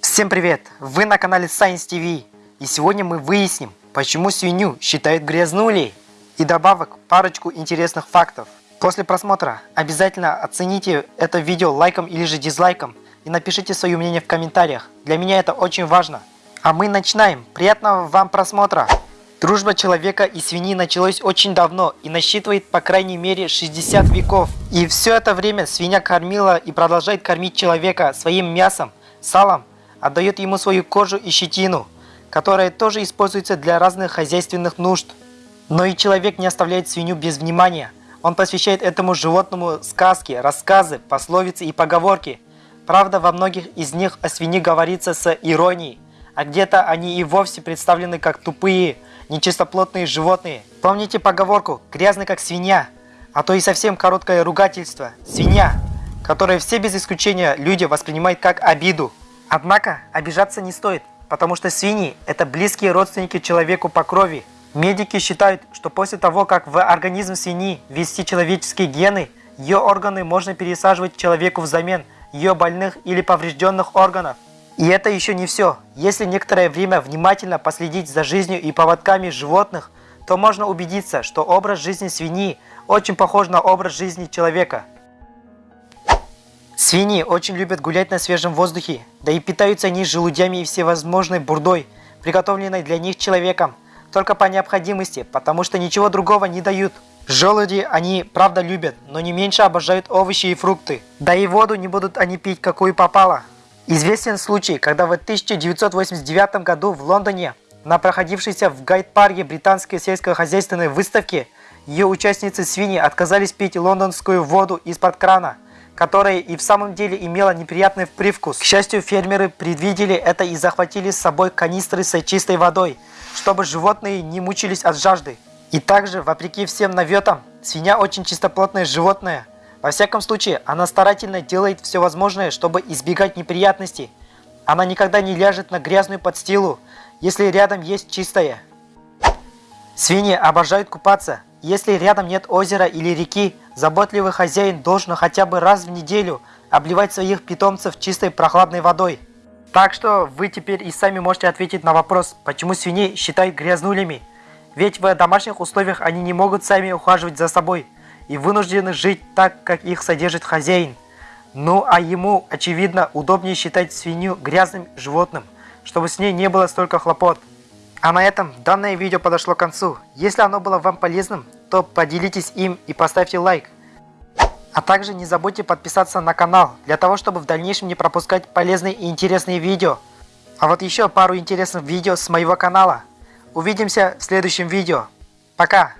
Всем привет! Вы на канале Science TV. И сегодня мы выясним, почему свинью считают грязнулей. И добавок парочку интересных фактов. После просмотра обязательно оцените это видео лайком или же дизлайком. И напишите свое мнение в комментариях. Для меня это очень важно. А мы начинаем. Приятного вам просмотра! Дружба человека и свиньи началась очень давно и насчитывает по крайней мере 60 веков. И все это время свинья кормила и продолжает кормить человека своим мясом, салом, отдает ему свою кожу и щетину, которая тоже используется для разных хозяйственных нужд. Но и человек не оставляет свинью без внимания. Он посвящает этому животному сказки, рассказы, пословицы и поговорки. Правда, во многих из них о свинье говорится с иронией, а где-то они и вовсе представлены как тупые, нечистоплотные животные. Помните поговорку «грязный как свинья», а то и совсем короткое ругательство «свинья», которое все без исключения люди воспринимают как обиду. Однако обижаться не стоит, потому что свиньи – это близкие родственники человеку по крови. Медики считают, что после того, как в организм свиньи ввести человеческие гены, ее органы можно пересаживать человеку взамен ее больных или поврежденных органов. И это еще не все. Если некоторое время внимательно последить за жизнью и поводками животных, то можно убедиться, что образ жизни свиньи очень похож на образ жизни человека. Свиньи очень любят гулять на свежем воздухе, да и питаются они желудями и всевозможной бурдой, приготовленной для них человеком, только по необходимости, потому что ничего другого не дают. Желуди они правда любят, но не меньше обожают овощи и фрукты. Да и воду не будут они пить, какую попало. Известен случай, когда в 1989 году в Лондоне на проходившейся в Гайд-парке британской сельскохозяйственной выставке ее участницы свиньи отказались пить лондонскую воду из-под крана, которая и в самом деле имела неприятный привкус. К счастью, фермеры предвидели это и захватили с собой канистры с чистой водой, чтобы животные не мучились от жажды. И также, вопреки всем наветам, свинья очень чистоплотное животное – во всяком случае, она старательно делает все возможное, чтобы избегать неприятностей. Она никогда не ляжет на грязную подстилу, если рядом есть чистое. Свиньи обожают купаться. Если рядом нет озера или реки, заботливый хозяин должен хотя бы раз в неделю обливать своих питомцев чистой прохладной водой. Так что вы теперь и сами можете ответить на вопрос, почему свиней считают грязнулями. Ведь в домашних условиях они не могут сами ухаживать за собой – и вынуждены жить так, как их содержит хозяин. Ну а ему, очевидно, удобнее считать свинью грязным животным, чтобы с ней не было столько хлопот. А на этом данное видео подошло к концу. Если оно было вам полезным, то поделитесь им и поставьте лайк. А также не забудьте подписаться на канал, для того, чтобы в дальнейшем не пропускать полезные и интересные видео. А вот еще пару интересных видео с моего канала. Увидимся в следующем видео. Пока!